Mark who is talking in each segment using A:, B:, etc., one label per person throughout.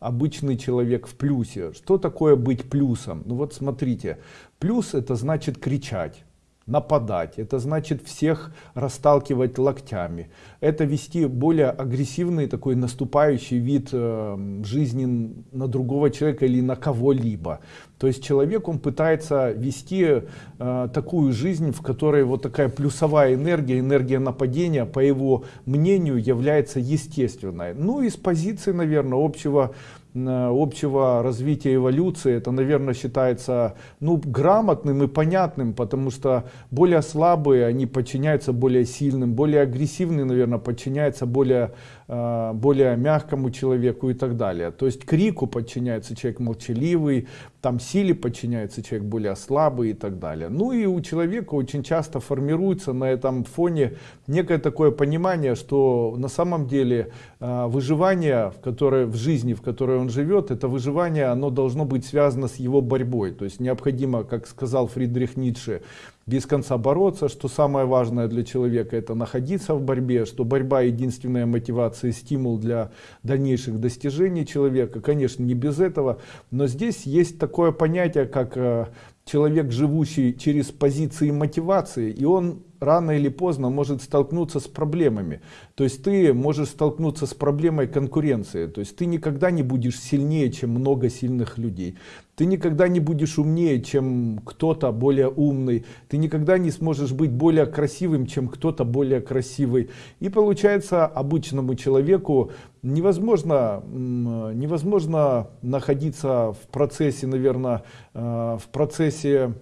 A: обычный человек в плюсе. Что такое быть плюсом? Ну вот смотрите, плюс это значит кричать нападать, это значит всех расталкивать локтями, это вести более агрессивный такой наступающий вид э, жизни на другого человека или на кого-либо. То есть человек он пытается вести э, такую жизнь, в которой вот такая плюсовая энергия, энергия нападения, по его мнению, является естественной. Ну и с позиции, наверное, общего общего развития эволюции это наверное считается ну грамотным и понятным потому что более слабые они подчиняются более сильным более агрессивные наверное подчиняются более э, более мягкому человеку и так далее то есть крику подчиняется человек молчаливый там силе подчиняется человек более слабый и так далее ну и у человека очень часто формируется на этом фоне некое такое понимание что на самом деле э, выживание в которой в жизни в которой он живет, это выживание, оно должно быть связано с его борьбой. То есть необходимо, как сказал Фридрих Ницше, без конца бороться, что самое важное для человека это находиться в борьбе, что борьба единственная мотивация и стимул для дальнейших достижений человека. Конечно, не без этого, но здесь есть такое понятие, как э, человек, живущий через позиции мотивации, и он рано или поздно может столкнуться с проблемами. То есть ты можешь столкнуться с проблемой конкуренции. То есть ты никогда не будешь сильнее, чем много сильных людей. Ты никогда не будешь умнее, чем кто-то более умный. Ты никогда не сможешь быть более красивым, чем кто-то более красивый. И получается обычному человеку невозможно, невозможно находиться в процессе, наверное, э, в процессе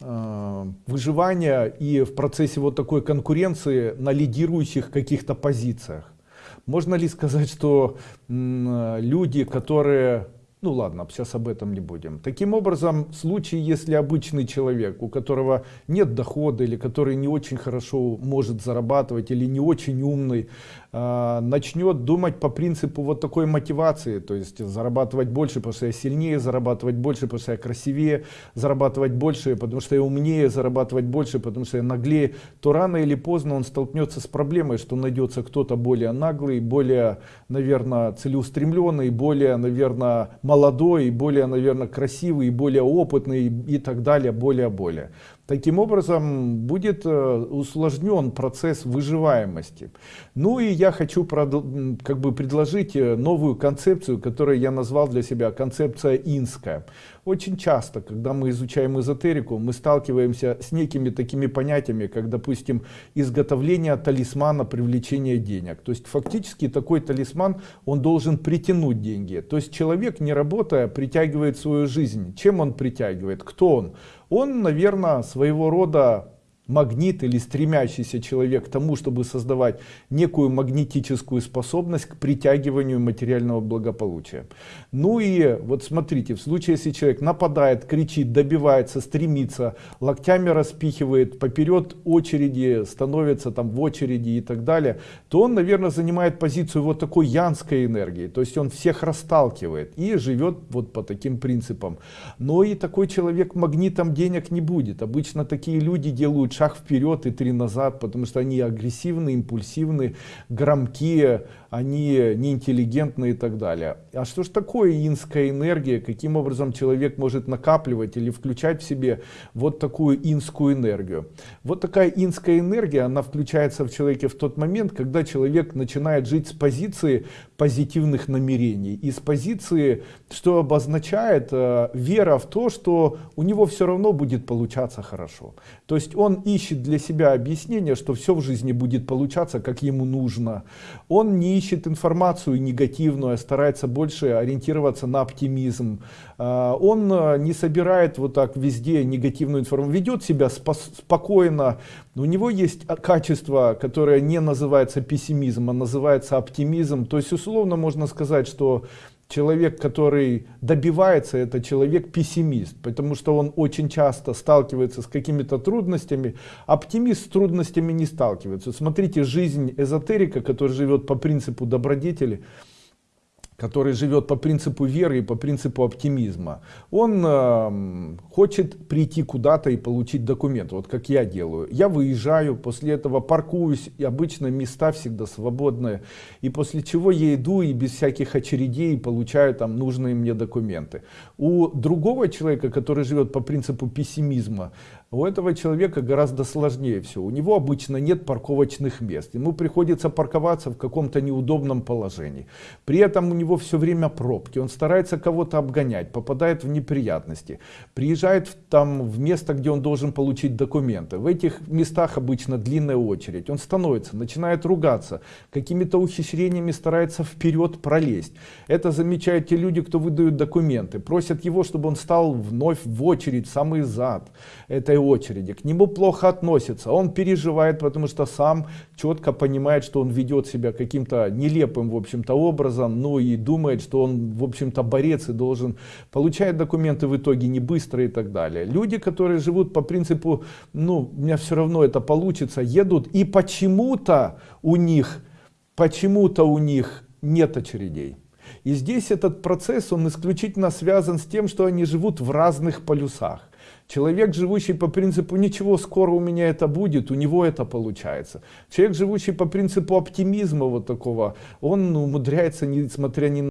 A: э, выживания и в процессе вот такой конкуренции на лидирующих каких-то позициях. Можно ли сказать, что люди, которые ну ладно, сейчас об этом не будем. Таким образом, в случае, если обычный человек, у которого нет дохода или который не очень хорошо может зарабатывать или не очень умный, э, начнет думать по принципу вот такой мотивации, то есть зарабатывать больше, потому что я сильнее, зарабатывать больше, потому что я красивее, зарабатывать больше, потому что я умнее, зарабатывать больше, потому что я наглее, то рано или поздно он столкнется с проблемой, что найдется кто-то более наглый, более, наверное, целеустремленный, более, наверное, молодой, более, наверное, красивый, более опытный и так далее, более-более. Таким образом будет э, усложнен процесс выживаемости. Ну и я хочу как бы предложить э, новую концепцию, которую я назвал для себя концепция инская. Очень часто, когда мы изучаем эзотерику, мы сталкиваемся с некими такими понятиями, как, допустим, изготовление талисмана привлечения денег. То есть фактически такой талисман, он должен притянуть деньги. То есть человек, не работая, притягивает свою жизнь. Чем он притягивает? Кто он? Он, наверное, своего рода магнит или стремящийся человек к тому, чтобы создавать некую магнетическую способность к притягиванию материального благополучия. Ну и вот смотрите, в случае, если человек нападает, кричит, добивается, стремится, локтями распихивает, поперед очереди, становится там в очереди и так далее, то он, наверное, занимает позицию вот такой янской энергии. То есть он всех расталкивает и живет вот по таким принципам. Но и такой человек магнитом денег не будет. Обычно такие люди делают шаг вперед и три назад, потому что они агрессивны, импульсивны, громкие, они неинтеллигентны и так далее. А что же такое инская энергия? Каким образом человек может накапливать или включать в себе вот такую инскую энергию? Вот такая инская энергия, она включается в человеке в тот момент, когда человек начинает жить с позиции позитивных намерений. И с позиции, что обозначает э, вера в то, что у него все равно будет получаться хорошо. То есть он ищет для себя объяснение, что все в жизни будет получаться, как ему нужно. Он не ищет информацию негативную, а старается больше ориентироваться на оптимизм. А, он а, не собирает вот так везде негативную информацию, ведет себя спокойно. У него есть качество, которое не называется пессимизм, а называется оптимизм. То есть условно можно сказать, что человек, который добивается, это человек-пессимист, потому что он очень часто сталкивается с какими-то трудностями. Оптимист с трудностями не сталкивается. Смотрите, жизнь эзотерика, который живет по принципу добродетели, который живет по принципу веры и по принципу оптимизма, он э, хочет прийти куда-то и получить документ, вот как я делаю. Я выезжаю, после этого паркуюсь, и обычно места всегда свободные, и после чего я иду и без всяких очередей получаю там нужные мне документы. У другого человека, который живет по принципу пессимизма, у этого человека гораздо сложнее все. У него обычно нет парковочных мест. Ему приходится парковаться в каком-то неудобном положении. При этом у него все время пробки. Он старается кого-то обгонять, попадает в неприятности. Приезжает в, там в место, где он должен получить документы. В этих местах обычно длинная очередь. Он становится, начинает ругаться. Какими-то ухищрениями старается вперед пролезть. Это замечают те люди, кто выдают документы. Просят его, чтобы он стал вновь в очередь, самый зад. Это очереди, к нему плохо относятся, он переживает, потому что сам четко понимает, что он ведет себя каким-то нелепым, в общем-то, образом, ну и думает, что он, в общем-то, борец и должен получать документы в итоге не быстро и так далее. Люди, которые живут по принципу, ну, у меня все равно это получится, едут и почему-то у них, почему-то у них нет очередей. И здесь этот процесс, он исключительно связан с тем, что они живут в разных полюсах. Человек, живущий по принципу «ничего, скоро у меня это будет», у него это получается. Человек, живущий по принципу оптимизма вот такого, он умудряется, несмотря ни